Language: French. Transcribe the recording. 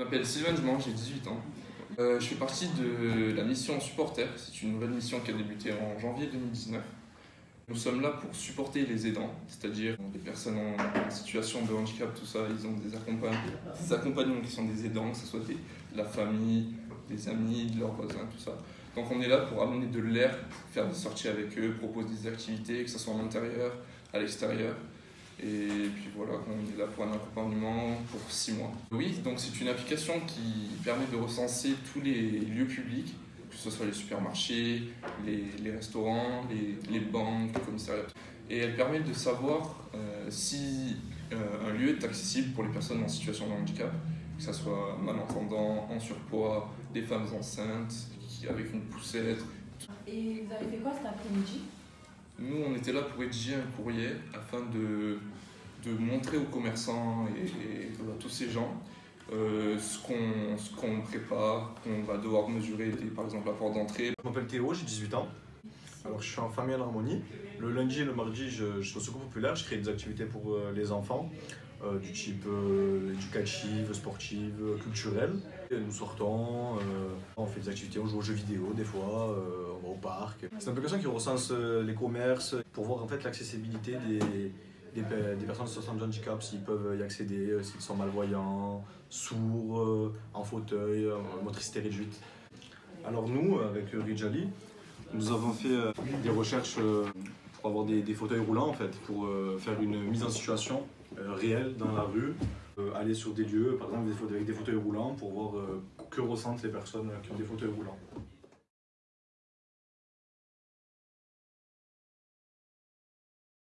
Je m'appelle Sylvain Dumont, j'ai 18 ans. Euh, je fais partie de la mission Supporter. C'est une nouvelle mission qui a débuté en janvier 2019. Nous sommes là pour supporter les aidants, c'est-à-dire les personnes en situation de handicap, tout ça. Ils ont des, des accompagnants qui sont des aidants, que ce soit la famille, des amis, de leurs voisins, tout ça. Donc on est là pour amener de l'air, faire des sorties avec eux, proposer des activités, que ce soit à l'intérieur, à l'extérieur. Et puis voilà, on est là pour un accompagnement pour six mois. Oui, donc c'est une application qui permet de recenser tous les lieux publics, que ce soit les supermarchés, les, restaurants, les, banques, les commissariats. Et elle permet de savoir euh, si euh, un lieu est accessible pour les personnes en situation de handicap, que ce soit malentendants, en surpoids, des femmes enceintes, avec une poussette. Et vous avez fait quoi cet après-midi? Nous, on était là pour rédiger un courrier afin de, de montrer aux commerçants et, à tous ces gens euh, ce qu'on prépare, qu'on va devoir mesurer, par exemple la porte d'entrée. Je m'appelle Théo, j'ai 18 ans. Alors je suis en famille en harmonie. Le lundi et le mardi, je, je suis au secours populaire, je crée des activités pour euh, les enfants. Euh, du type euh, éducative, sportive, nous sortons, euh, on fait des activités, on joue aux jeux vidéo des fois, on va au parc. C'est une application qui recense les commerces pour voir en fait l'accessibilité des, des, personnes situation de handicap, s'ils peuvent y accéder, s'ils sont malvoyants, sourds, en fauteuil, motricité réduite. Alors nous, avec Rijali, nous avons fait des recherches pour avoir des, fauteuils roulants en fait, pour faire une mise en situation euh, réel dans la rue, euh, aller sur des lieux, par exemple avec des fauteuils roulants, pour voir euh, que ressentent les personnes qui ont des fauteuils roulants.